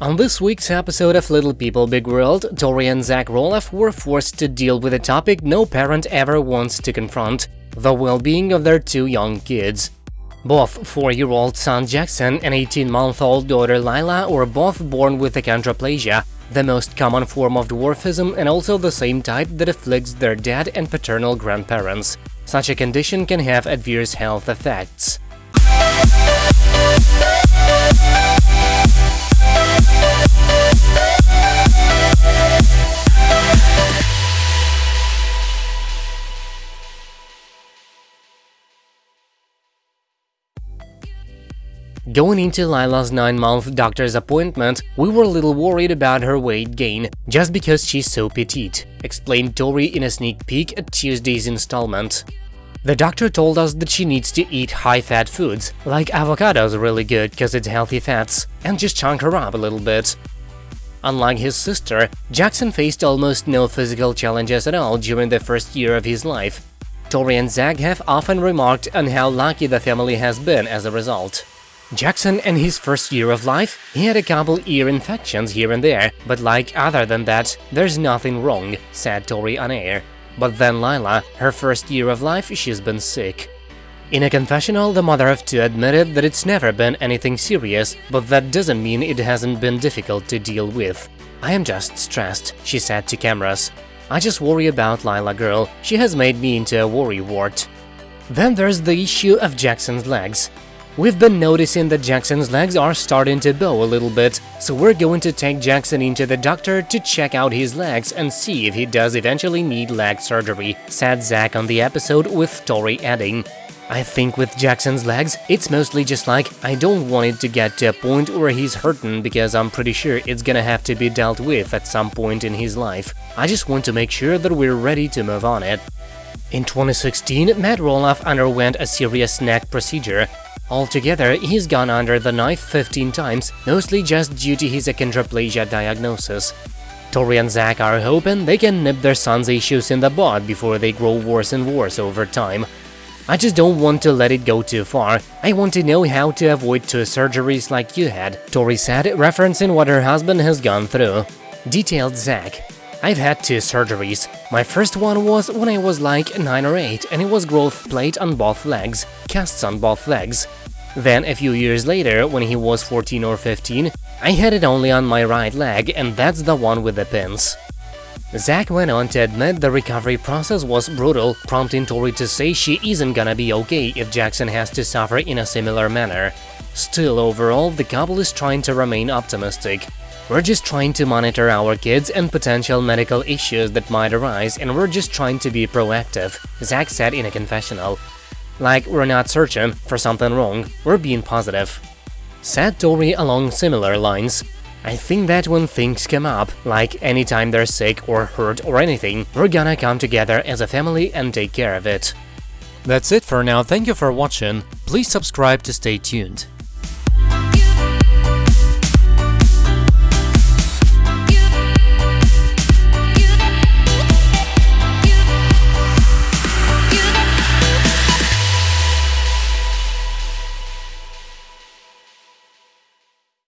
On this week's episode of Little People Big World, Tori and Zach Roloff were forced to deal with a topic no parent ever wants to confront – the well-being of their two young kids. Both 4-year-old son Jackson and 18-month-old daughter Lila were both born with achondroplasia, the most common form of dwarfism and also the same type that afflicts their dad and paternal grandparents. Such a condition can have adverse health effects. Going into Lila's 9-month doctor's appointment, we were a little worried about her weight gain, just because she's so petite, explained Tori in a sneak peek at Tuesday's installment. The doctor told us that she needs to eat high-fat foods, like avocados really good cause it's healthy fats, and just chunk her up a little bit. Unlike his sister, Jackson faced almost no physical challenges at all during the first year of his life. Tori and Zach have often remarked on how lucky the family has been as a result. Jackson in his first year of life, he had a couple ear infections here and there, but like other than that, there's nothing wrong, said Tori on air. But then Lila, her first year of life, she's been sick. In a confessional, the mother of two admitted that it's never been anything serious, but that doesn't mean it hasn't been difficult to deal with. I am just stressed, she said to cameras. I just worry about Lila girl, she has made me into a worry wart. Then there's the issue of Jackson's legs. We've been noticing that Jackson's legs are starting to bow a little bit, so we're going to take Jackson into the doctor to check out his legs and see if he does eventually need leg surgery, said Zach on the episode with Tori adding. I think with Jackson's legs, it's mostly just like, I don't want it to get to a point where he's hurting because I'm pretty sure it's gonna have to be dealt with at some point in his life. I just want to make sure that we're ready to move on it. In 2016, Matt Roloff underwent a serious neck procedure, Altogether, he's gone under the knife 15 times, mostly just due to his achondroplasia diagnosis. Tori and Zach are hoping they can nip their son's issues in the bud before they grow worse and worse over time. I just don't want to let it go too far, I want to know how to avoid two surgeries like you had, Tori said, referencing what her husband has gone through. Detailed Zach. I've had two surgeries. My first one was when I was like 9 or 8 and it was growth plate on both legs, casts on both legs. Then a few years later, when he was 14 or 15, I had it only on my right leg and that's the one with the pins. Zach went on to admit the recovery process was brutal, prompting Tori to say she isn't gonna be okay if Jackson has to suffer in a similar manner. Still, overall, the couple is trying to remain optimistic. We're just trying to monitor our kids and potential medical issues that might arise and we're just trying to be proactive, Zach said in a confessional. Like, we're not searching for something wrong, we're being positive. Said Tori along similar lines. I think that when things come up, like anytime they're sick or hurt or anything, we're gonna come together as a family and take care of it. That's it for now, thank you for watching, please subscribe to stay tuned.